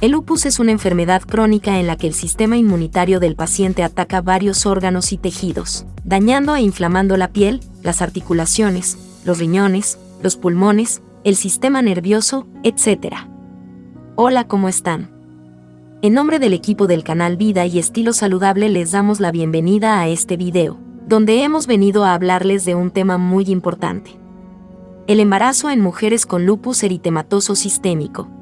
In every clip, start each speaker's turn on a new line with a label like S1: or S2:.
S1: El lupus es una enfermedad crónica en la que el sistema inmunitario del paciente ataca varios órganos y tejidos, dañando e inflamando la piel, las articulaciones, los riñones, los pulmones, el sistema nervioso, etc. Hola, ¿cómo están? En nombre del equipo del canal Vida y Estilo Saludable les damos la bienvenida a este video, donde hemos venido a hablarles de un tema muy importante. El embarazo en mujeres con lupus eritematoso sistémico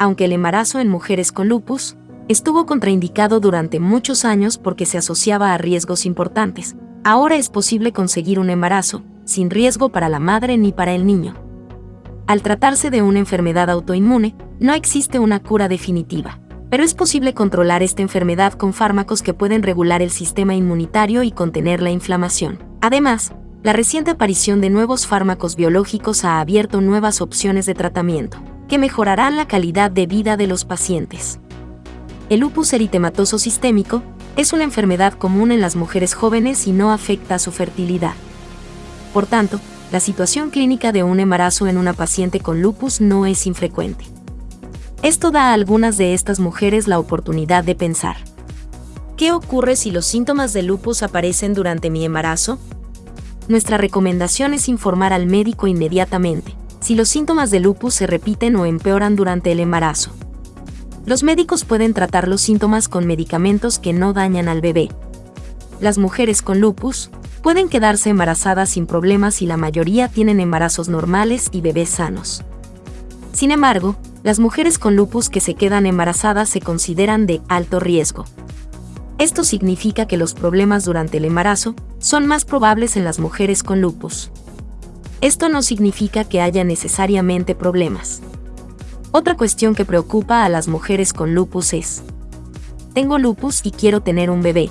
S1: aunque el embarazo en mujeres con lupus estuvo contraindicado durante muchos años porque se asociaba a riesgos importantes. Ahora es posible conseguir un embarazo, sin riesgo para la madre ni para el niño. Al tratarse de una enfermedad autoinmune, no existe una cura definitiva, pero es posible controlar esta enfermedad con fármacos que pueden regular el sistema inmunitario y contener la inflamación. Además, la reciente aparición de nuevos fármacos biológicos ha abierto nuevas opciones de tratamiento que mejorarán la calidad de vida de los pacientes. El lupus eritematoso sistémico es una enfermedad común en las mujeres jóvenes y no afecta a su fertilidad. Por tanto, la situación clínica de un embarazo en una paciente con lupus no es infrecuente. Esto da a algunas de estas mujeres la oportunidad de pensar. ¿Qué ocurre si los síntomas de lupus aparecen durante mi embarazo? Nuestra recomendación es informar al médico inmediatamente, si los síntomas de lupus se repiten o empeoran durante el embarazo. Los médicos pueden tratar los síntomas con medicamentos que no dañan al bebé. Las mujeres con lupus pueden quedarse embarazadas sin problemas y la mayoría tienen embarazos normales y bebés sanos. Sin embargo, las mujeres con lupus que se quedan embarazadas se consideran de alto riesgo. Esto significa que los problemas durante el embarazo son más probables en las mujeres con lupus. Esto no significa que haya necesariamente problemas. Otra cuestión que preocupa a las mujeres con lupus es, tengo lupus y quiero tener un bebé.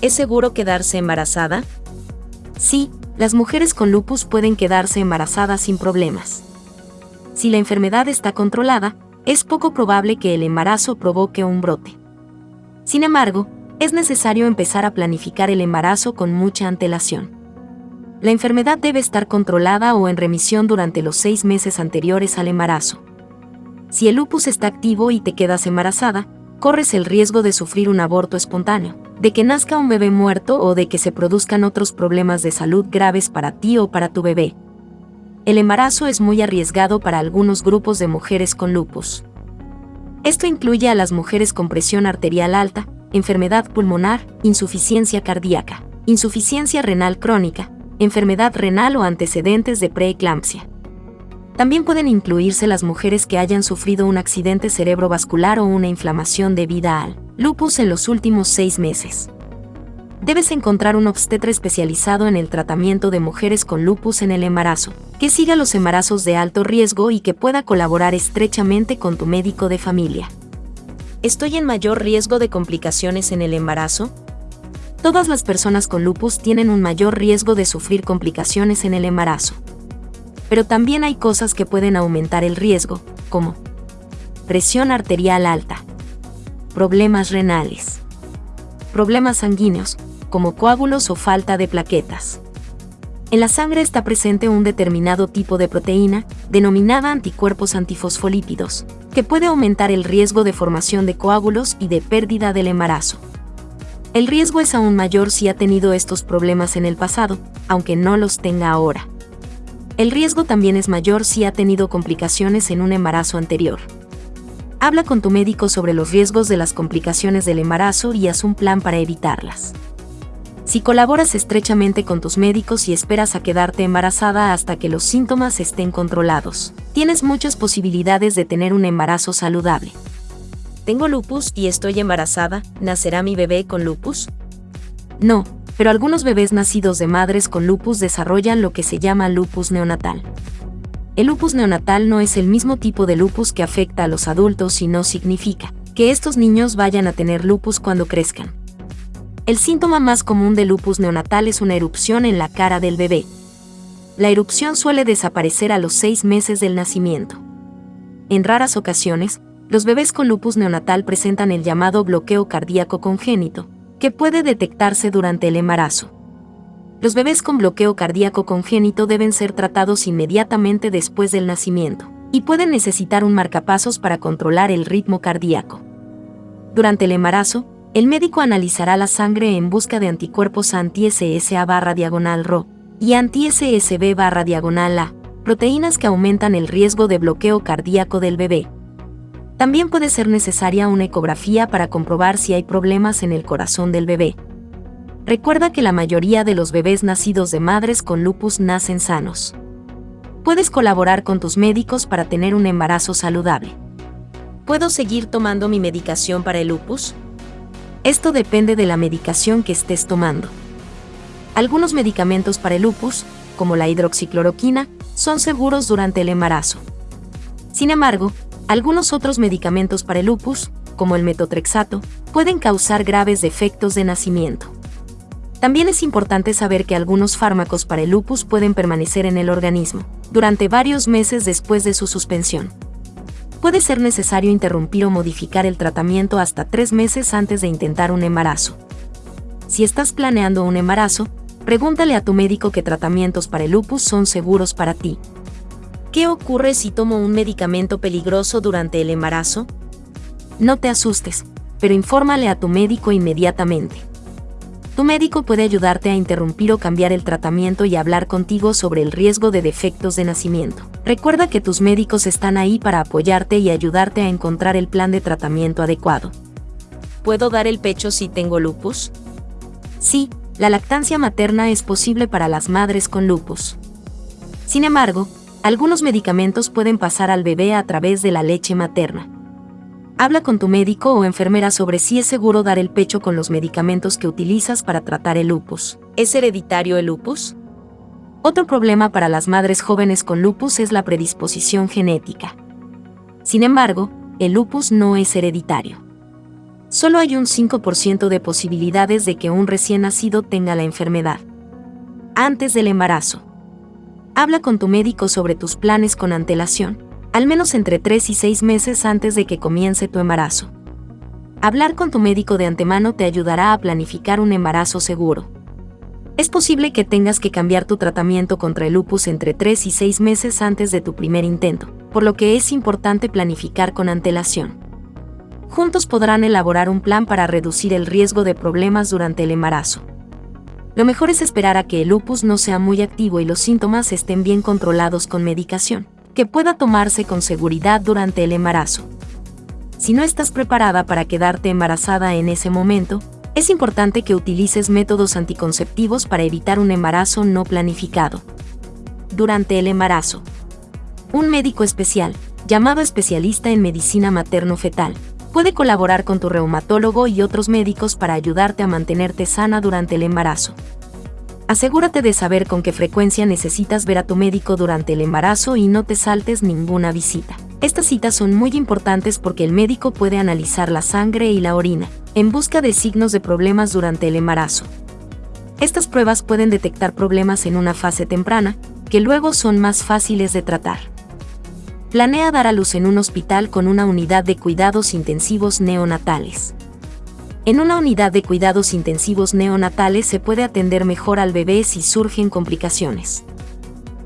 S1: ¿Es seguro quedarse embarazada? Sí, las mujeres con lupus pueden quedarse embarazadas sin problemas. Si la enfermedad está controlada, es poco probable que el embarazo provoque un brote. Sin embargo, es necesario empezar a planificar el embarazo con mucha antelación. La enfermedad debe estar controlada o en remisión durante los seis meses anteriores al embarazo. Si el lupus está activo y te quedas embarazada, corres el riesgo de sufrir un aborto espontáneo, de que nazca un bebé muerto o de que se produzcan otros problemas de salud graves para ti o para tu bebé. El embarazo es muy arriesgado para algunos grupos de mujeres con lupus. Esto incluye a las mujeres con presión arterial alta, enfermedad pulmonar, insuficiencia cardíaca, insuficiencia renal crónica, enfermedad renal o antecedentes de preeclampsia. También pueden incluirse las mujeres que hayan sufrido un accidente cerebrovascular o una inflamación debida al lupus en los últimos seis meses. Debes encontrar un obstetra especializado en el tratamiento de mujeres con lupus en el embarazo, que siga los embarazos de alto riesgo y que pueda colaborar estrechamente con tu médico de familia. ¿Estoy en mayor riesgo de complicaciones en el embarazo? Todas las personas con lupus tienen un mayor riesgo de sufrir complicaciones en el embarazo. Pero también hay cosas que pueden aumentar el riesgo, como presión arterial alta, problemas renales, problemas sanguíneos, como coágulos o falta de plaquetas. En la sangre está presente un determinado tipo de proteína, denominada anticuerpos antifosfolípidos, que puede aumentar el riesgo de formación de coágulos y de pérdida del embarazo. El riesgo es aún mayor si ha tenido estos problemas en el pasado, aunque no los tenga ahora. El riesgo también es mayor si ha tenido complicaciones en un embarazo anterior. Habla con tu médico sobre los riesgos de las complicaciones del embarazo y haz un plan para evitarlas. Si colaboras estrechamente con tus médicos y esperas a quedarte embarazada hasta que los síntomas estén controlados, tienes muchas posibilidades de tener un embarazo saludable. ¿Tengo lupus y estoy embarazada? ¿Nacerá mi bebé con lupus? No, pero algunos bebés nacidos de madres con lupus desarrollan lo que se llama lupus neonatal. El lupus neonatal no es el mismo tipo de lupus que afecta a los adultos y no significa que estos niños vayan a tener lupus cuando crezcan. El síntoma más común de lupus neonatal es una erupción en la cara del bebé. La erupción suele desaparecer a los seis meses del nacimiento. En raras ocasiones, los bebés con lupus neonatal presentan el llamado bloqueo cardíaco congénito, que puede detectarse durante el embarazo. Los bebés con bloqueo cardíaco congénito deben ser tratados inmediatamente después del nacimiento, y pueden necesitar un marcapasos para controlar el ritmo cardíaco. Durante el embarazo, el médico analizará la sangre en busca de anticuerpos anti-SSA barra diagonal RO y anti-SSB barra diagonal A, proteínas que aumentan el riesgo de bloqueo cardíaco del bebé. También puede ser necesaria una ecografía para comprobar si hay problemas en el corazón del bebé. Recuerda que la mayoría de los bebés nacidos de madres con lupus nacen sanos. Puedes colaborar con tus médicos para tener un embarazo saludable.
S2: ¿Puedo seguir tomando mi medicación para el lupus?
S1: Esto depende de la medicación que estés tomando. Algunos medicamentos para el lupus, como la hidroxicloroquina, son seguros durante el embarazo. Sin embargo, algunos otros medicamentos para el lupus, como el metotrexato, pueden causar graves defectos de nacimiento. También es importante saber que algunos fármacos para el lupus pueden permanecer en el organismo durante varios meses después de su suspensión. Puede ser necesario interrumpir o modificar el tratamiento hasta tres meses antes de intentar un embarazo. Si estás planeando un embarazo, pregúntale a tu médico qué tratamientos para el lupus son seguros para ti.
S2: ¿Qué ocurre si tomo un medicamento peligroso durante el embarazo?
S1: No te asustes, pero infórmale a tu médico inmediatamente. Tu médico puede ayudarte a interrumpir o cambiar el tratamiento y hablar contigo sobre el riesgo de defectos de nacimiento. Recuerda que tus médicos están ahí para apoyarte y ayudarte a encontrar el plan de tratamiento adecuado.
S2: ¿Puedo dar el pecho si tengo lupus?
S1: Sí, la lactancia materna es posible para las madres con lupus. Sin embargo, algunos medicamentos pueden pasar al bebé a través de la leche materna. Habla con tu médico o enfermera sobre si es seguro dar el pecho con los medicamentos que utilizas para tratar el lupus.
S2: ¿Es hereditario el lupus?
S1: Otro problema para las madres jóvenes con lupus es la predisposición genética. Sin embargo, el lupus no es hereditario. Solo hay un 5% de posibilidades de que un recién nacido tenga la enfermedad. Antes del embarazo. Habla con tu médico sobre tus planes con antelación al menos entre 3 y 6 meses antes de que comience tu embarazo. Hablar con tu médico de antemano te ayudará a planificar un embarazo seguro. Es posible que tengas que cambiar tu tratamiento contra el lupus entre 3 y 6 meses antes de tu primer intento, por lo que es importante planificar con antelación. Juntos podrán elaborar un plan para reducir el riesgo de problemas durante el embarazo. Lo mejor es esperar a que el lupus no sea muy activo y los síntomas estén bien controlados con medicación que pueda tomarse con seguridad durante el embarazo. Si no estás preparada para quedarte embarazada en ese momento, es importante que utilices métodos anticonceptivos para evitar un embarazo no planificado. Durante el embarazo, un médico especial, llamado especialista en medicina materno-fetal, puede colaborar con tu reumatólogo y otros médicos para ayudarte a mantenerte sana durante el embarazo. Asegúrate de saber con qué frecuencia necesitas ver a tu médico durante el embarazo y no te saltes ninguna visita. Estas citas son muy importantes porque el médico puede analizar la sangre y la orina, en busca de signos de problemas durante el embarazo. Estas pruebas pueden detectar problemas en una fase temprana, que luego son más fáciles de tratar. Planea dar a luz en un hospital con una unidad de cuidados intensivos neonatales. En una unidad de cuidados intensivos neonatales se puede atender mejor al bebé si surgen complicaciones.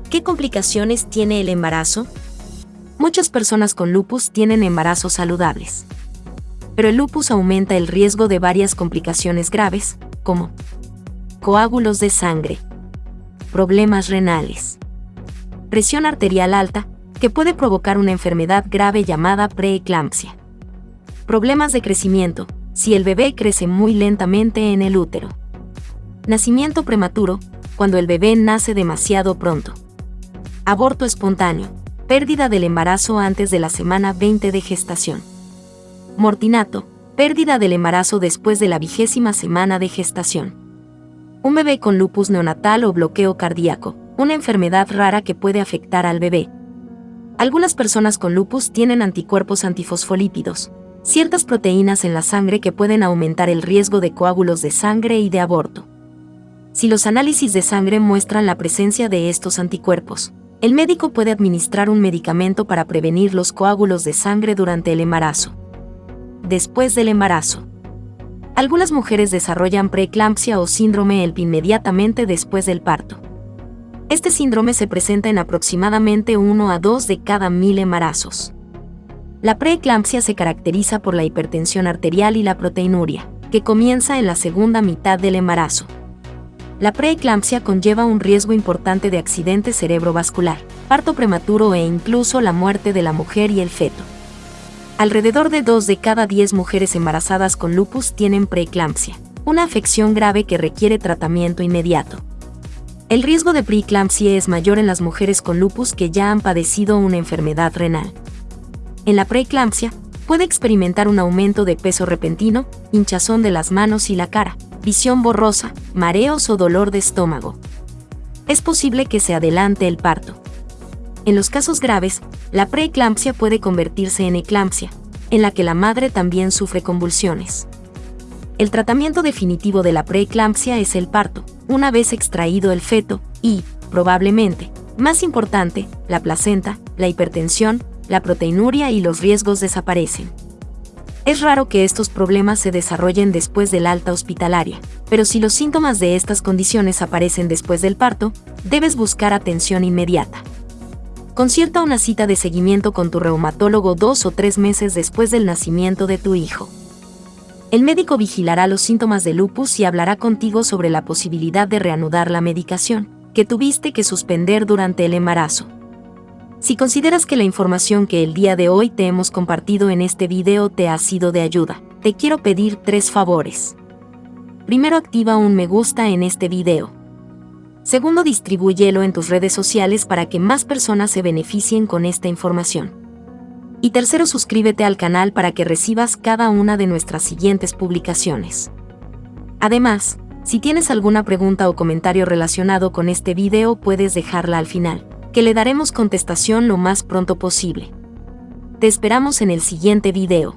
S2: ¿Qué complicaciones tiene el embarazo?
S1: Muchas personas con lupus tienen embarazos saludables. Pero el lupus aumenta el riesgo de varias complicaciones graves, como coágulos de sangre, problemas renales, presión arterial alta, que puede provocar una enfermedad grave llamada preeclampsia, problemas de crecimiento, si el bebé crece muy lentamente en el útero. Nacimiento prematuro, cuando el bebé nace demasiado pronto. Aborto espontáneo, pérdida del embarazo antes de la semana 20 de gestación. Mortinato, pérdida del embarazo después de la vigésima semana de gestación. Un bebé con lupus neonatal o bloqueo cardíaco, una enfermedad rara que puede afectar al bebé. Algunas personas con lupus tienen anticuerpos antifosfolípidos, ciertas proteínas en la sangre que pueden aumentar el riesgo de coágulos de sangre y de aborto. Si los análisis de sangre muestran la presencia de estos anticuerpos, el médico puede administrar un medicamento para prevenir los coágulos de sangre durante el embarazo. Después del embarazo. Algunas mujeres desarrollan preeclampsia o síndrome ELP inmediatamente después del parto. Este síndrome se presenta en aproximadamente 1 a 2 de cada mil embarazos. La preeclampsia se caracteriza por la hipertensión arterial y la proteinuria, que comienza en la segunda mitad del embarazo. La preeclampsia conlleva un riesgo importante de accidente cerebrovascular, parto prematuro e incluso la muerte de la mujer y el feto. Alrededor de 2 de cada 10 mujeres embarazadas con lupus tienen preeclampsia, una afección grave que requiere tratamiento inmediato. El riesgo de preeclampsia es mayor en las mujeres con lupus que ya han padecido una enfermedad renal. En la preeclampsia, puede experimentar un aumento de peso repentino, hinchazón de las manos y la cara, visión borrosa, mareos o dolor de estómago. Es posible que se adelante el parto. En los casos graves, la preeclampsia puede convertirse en eclampsia, en la que la madre también sufre convulsiones. El tratamiento definitivo de la preeclampsia es el parto, una vez extraído el feto, y, probablemente, más importante, la placenta, la hipertensión, la proteinuria y los riesgos desaparecen. Es raro que estos problemas se desarrollen después del alta hospitalaria, pero si los síntomas de estas condiciones aparecen después del parto, debes buscar atención inmediata. Concierta una cita de seguimiento con tu reumatólogo dos o tres meses después del nacimiento de tu hijo. El médico vigilará los síntomas de lupus y hablará contigo sobre la posibilidad de reanudar la medicación que tuviste que suspender durante el embarazo. Si consideras que la información que el día de hoy te hemos compartido en este video te ha sido de ayuda, te quiero pedir tres favores. Primero activa un me gusta en este video. Segundo distribúyelo en tus redes sociales para que más personas se beneficien con esta información. Y tercero suscríbete al canal para que recibas cada una de nuestras siguientes publicaciones. Además, si tienes alguna pregunta o comentario relacionado con este video puedes dejarla al final que le daremos contestación lo más pronto posible. Te esperamos en el siguiente video.